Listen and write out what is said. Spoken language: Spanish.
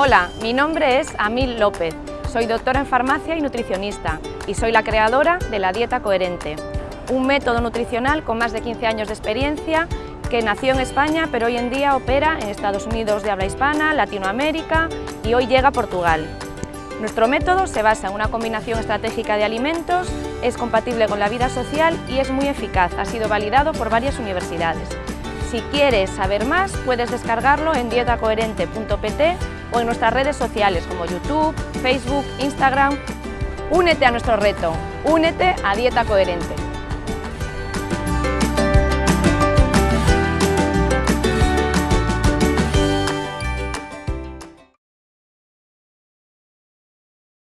Hola, mi nombre es Amil López, soy doctora en farmacia y nutricionista y soy la creadora de la Dieta Coherente, un método nutricional con más de 15 años de experiencia que nació en España pero hoy en día opera en Estados Unidos de habla hispana, Latinoamérica y hoy llega a Portugal. Nuestro método se basa en una combinación estratégica de alimentos, es compatible con la vida social y es muy eficaz, ha sido validado por varias universidades. Si quieres saber más, puedes descargarlo en dietacoherente.pt o en nuestras redes sociales como YouTube, Facebook, Instagram. Únete a nuestro reto, únete a Dieta Coherente.